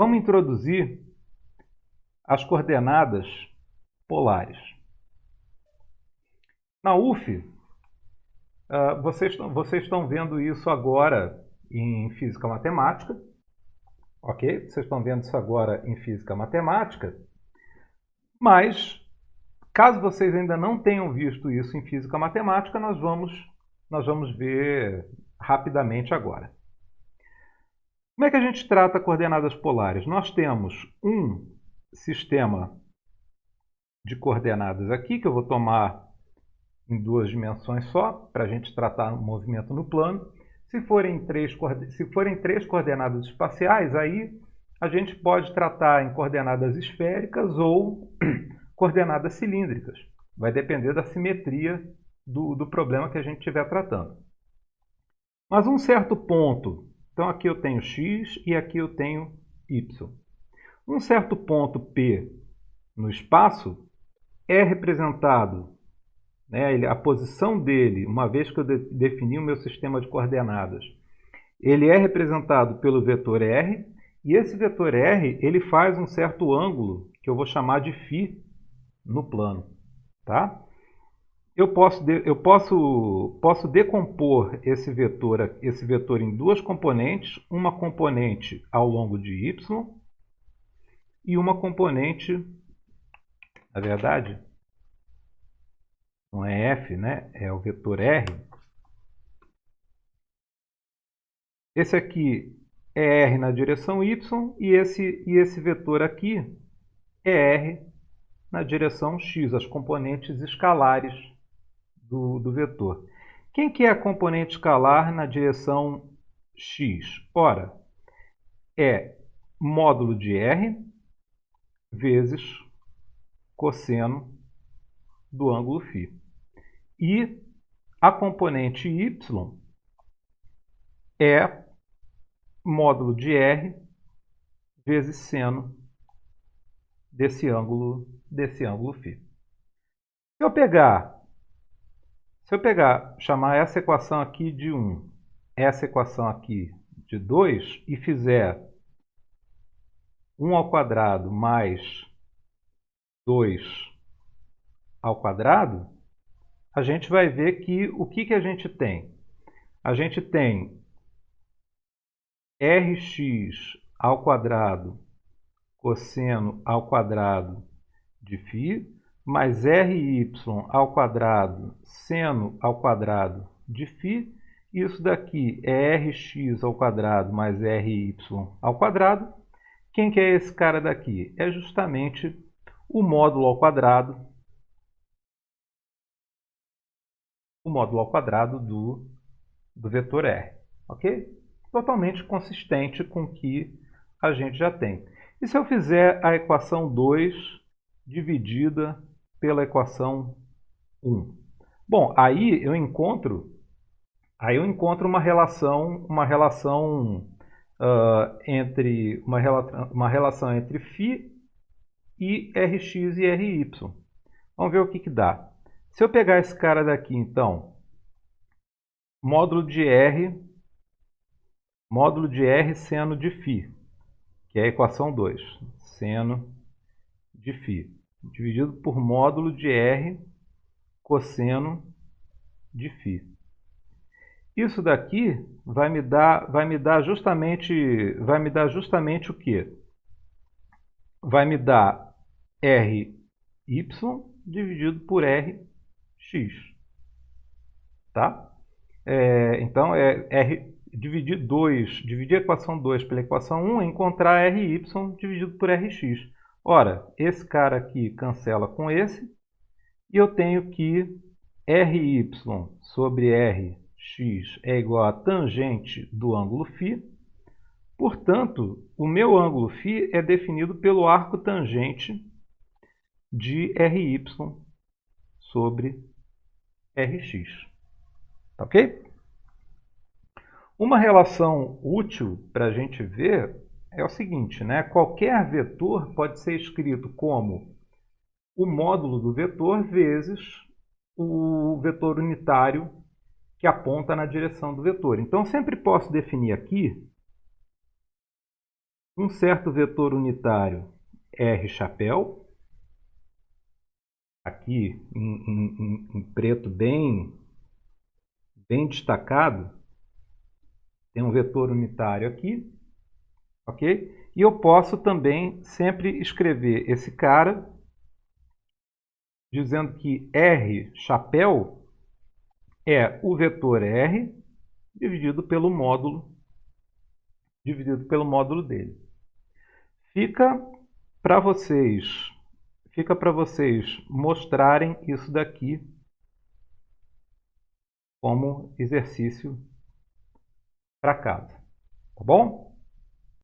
Vamos introduzir as coordenadas polares. Na UF, ah, vocês, vocês estão vendo isso agora em Física Matemática, ok? Vocês estão vendo isso agora em Física Matemática, mas caso vocês ainda não tenham visto isso em Física Matemática, nós vamos, nós vamos ver rapidamente agora. Como é que a gente trata coordenadas polares? Nós temos um sistema de coordenadas aqui, que eu vou tomar em duas dimensões só, para a gente tratar o movimento no plano. Se forem, três, se forem três coordenadas espaciais, aí a gente pode tratar em coordenadas esféricas ou coordenadas cilíndricas. Vai depender da simetria do, do problema que a gente estiver tratando. Mas um certo ponto então aqui eu tenho x e aqui eu tenho y. Um certo ponto P no espaço é representado, né, a posição dele, uma vez que eu de, defini o meu sistema de coordenadas, ele é representado pelo vetor r, e esse vetor r ele faz um certo ângulo, que eu vou chamar de φ no plano. Tá? Eu posso, eu posso, posso decompor esse vetor, esse vetor em duas componentes, uma componente ao longo de y e uma componente, na verdade, não é f, né? é o vetor r. Esse aqui é r na direção y e esse, e esse vetor aqui é r na direção x, as componentes escalares do, do vetor. Quem que é a componente escalar na direção x? Ora, é módulo de r vezes cosseno do ângulo φ. E a componente y é módulo de r vezes seno desse ângulo, desse ângulo φ. Se eu pegar se eu pegar, chamar essa equação aqui de 1, essa equação aqui de 2 e fizer 1 ao quadrado mais 2 ao quadrado, a gente vai ver que o que, que a gente tem? A gente tem rx ao quadrado cosseno ao quadrado de φ mais ry ao quadrado seno ao quadrado de φ. Isso daqui é rx ao quadrado mais ry ao quadrado. Quem que é esse cara daqui? É justamente o módulo ao quadrado, o módulo ao quadrado do, do vetor r. Ok? Totalmente consistente com o que a gente já tem. E se eu fizer a equação 2 dividida pela equação 1. Bom, aí eu encontro, aí eu encontro uma relação, uma relação uh, entre uma, uma relação entre φ e Rx e Ry. Vamos ver o que, que dá. Se eu pegar esse cara daqui, então, módulo de R, módulo de R seno de φ, que é a equação 2, seno de φ dividido por módulo de R cosseno de φ. Isso daqui vai me dar, vai me dar justamente, vai me dar justamente o quê? Vai me dar RY dividido por RX. Tá? É, então, é R, dividir 2, dividir a equação 2 pela equação 1 é encontrar RY dividido por RX. Ora, esse cara aqui cancela com esse, e eu tenho que RY sobre RX é igual a tangente do ângulo φ. Portanto, o meu ângulo φ é definido pelo arco tangente de RY sobre RX. Ok? Uma relação útil para a gente ver é o seguinte, né? qualquer vetor pode ser escrito como o módulo do vetor vezes o vetor unitário que aponta na direção do vetor. Então, sempre posso definir aqui um certo vetor unitário R chapéu, aqui em, em, em preto bem, bem destacado, tem um vetor unitário aqui, ok? E eu posso também sempre escrever esse cara dizendo que R chapéu é o vetor R dividido pelo módulo dividido pelo módulo dele. Fica para vocês, fica para vocês mostrarem isso daqui como exercício para casa, tá bom?